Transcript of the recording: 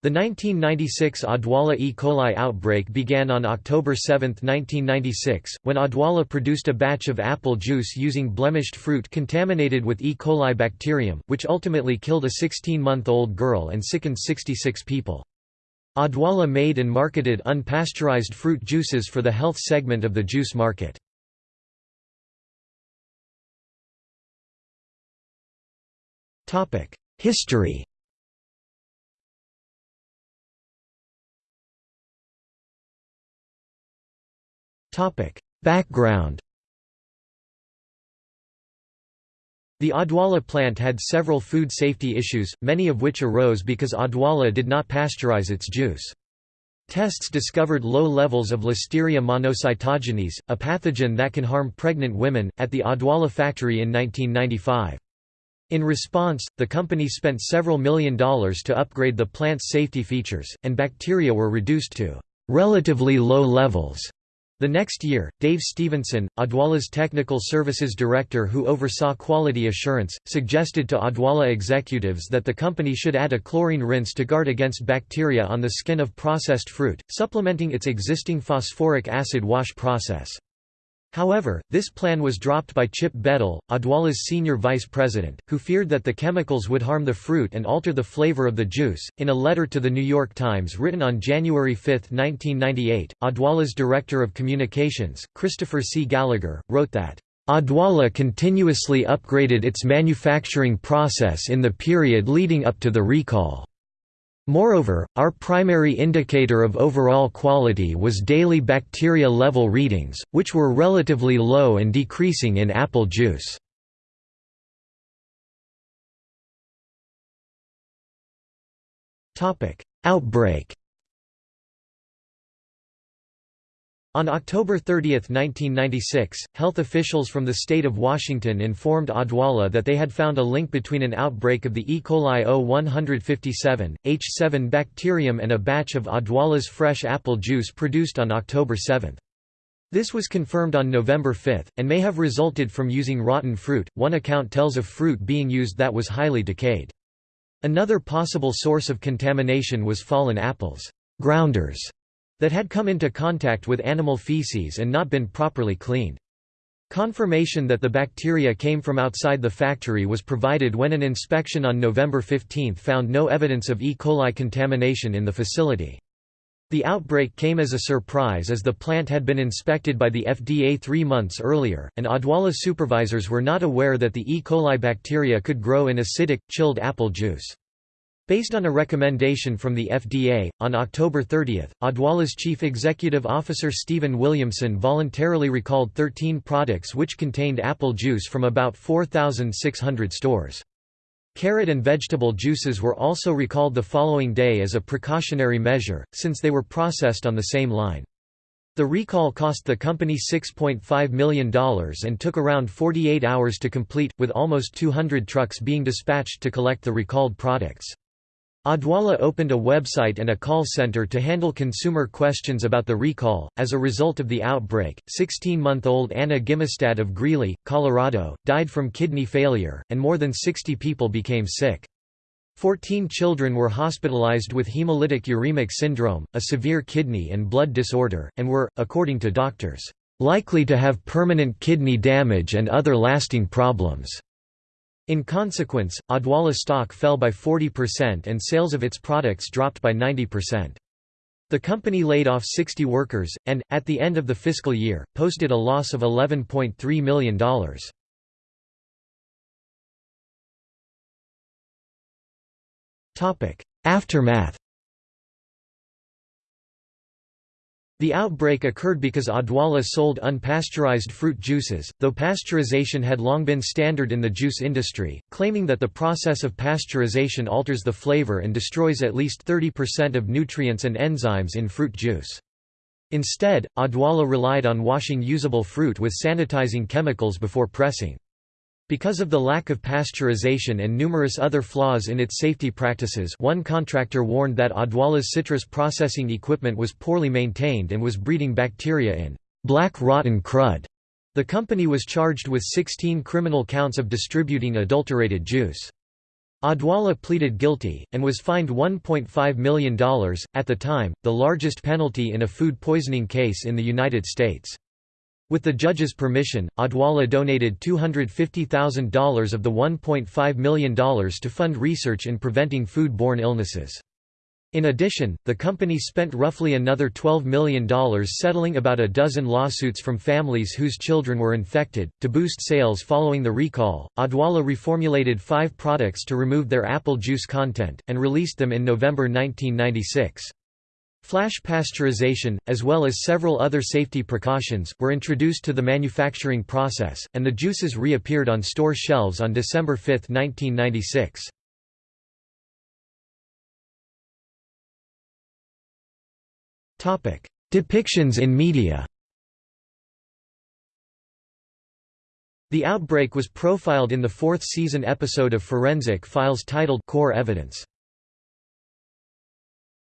The 1996 Odwalla E. coli outbreak began on October 7, 1996, when Odwalla produced a batch of apple juice using blemished fruit contaminated with E. coli bacterium, which ultimately killed a 16-month-old girl and sickened 66 people. Odwalla made and marketed unpasteurized fruit juices for the health segment of the juice market. History Background The Odwalla plant had several food safety issues, many of which arose because Odwalla did not pasteurize its juice. Tests discovered low levels of Listeria monocytogenes, a pathogen that can harm pregnant women, at the Odwalla factory in 1995. In response, the company spent several million dollars to upgrade the plant's safety features, and bacteria were reduced to relatively low levels. The next year, Dave Stevenson, Odwalla's technical services director who oversaw quality assurance, suggested to Odwalla executives that the company should add a chlorine rinse to guard against bacteria on the skin of processed fruit, supplementing its existing phosphoric acid wash process. However, this plan was dropped by Chip Bedell, Odwalla's senior vice president, who feared that the chemicals would harm the fruit and alter the flavor of the juice. In a letter to the New York Times written on January 5, 1998, Odwalla's director of communications, Christopher C. Gallagher, wrote that, Odwalla continuously upgraded its manufacturing process in the period leading up to the recall. Moreover, our primary indicator of overall quality was daily bacteria level readings, which were relatively low and decreasing in apple juice. Outbreak On October 30, 1996, health officials from the state of Washington informed Odwalla that they had found a link between an outbreak of the E. coli O157, H7 bacterium and a batch of Odwalla's fresh apple juice produced on October 7. This was confirmed on November 5, and may have resulted from using rotten fruit. One account tells of fruit being used that was highly decayed. Another possible source of contamination was fallen apples grounders that had come into contact with animal feces and not been properly cleaned. Confirmation that the bacteria came from outside the factory was provided when an inspection on November 15 found no evidence of E. coli contamination in the facility. The outbreak came as a surprise as the plant had been inspected by the FDA three months earlier, and Odwalla supervisors were not aware that the E. coli bacteria could grow in acidic, chilled apple juice. Based on a recommendation from the FDA, on October 30, Odwalla's chief executive officer Stephen Williamson voluntarily recalled 13 products which contained apple juice from about 4,600 stores. Carrot and vegetable juices were also recalled the following day as a precautionary measure, since they were processed on the same line. The recall cost the company $6.5 million and took around 48 hours to complete, with almost 200 trucks being dispatched to collect the recalled products. Odwalla opened a website and a call center to handle consumer questions about the recall. As a result of the outbreak, 16 month old Anna Gimmestad of Greeley, Colorado, died from kidney failure, and more than 60 people became sick. Fourteen children were hospitalized with hemolytic uremic syndrome, a severe kidney and blood disorder, and were, according to doctors, likely to have permanent kidney damage and other lasting problems. In consequence, Odwalla stock fell by 40% and sales of its products dropped by 90%. The company laid off 60 workers, and, at the end of the fiscal year, posted a loss of $11.3 million. Aftermath The outbreak occurred because Odwalla sold unpasteurized fruit juices, though pasteurization had long been standard in the juice industry, claiming that the process of pasteurization alters the flavor and destroys at least 30% of nutrients and enzymes in fruit juice. Instead, Odwalla relied on washing usable fruit with sanitizing chemicals before pressing. Because of the lack of pasteurization and numerous other flaws in its safety practices one contractor warned that Odwalla's citrus processing equipment was poorly maintained and was breeding bacteria in black rotten crud. The company was charged with 16 criminal counts of distributing adulterated juice. Odwalla pleaded guilty, and was fined $1.5 million, at the time, the largest penalty in a food poisoning case in the United States. With the judge's permission, Odwalla donated $250,000 of the $1.5 million to fund research in preventing food-borne illnesses. In addition, the company spent roughly another $12 million settling about a dozen lawsuits from families whose children were infected. To boost sales following the recall, Odwalla reformulated five products to remove their apple juice content, and released them in November 1996. Flash pasteurization, as well as several other safety precautions, were introduced to the manufacturing process, and the juices reappeared on store shelves on December 5, 1996. Depictions in media The outbreak was profiled in the fourth season episode of Forensic Files titled Core Evidence.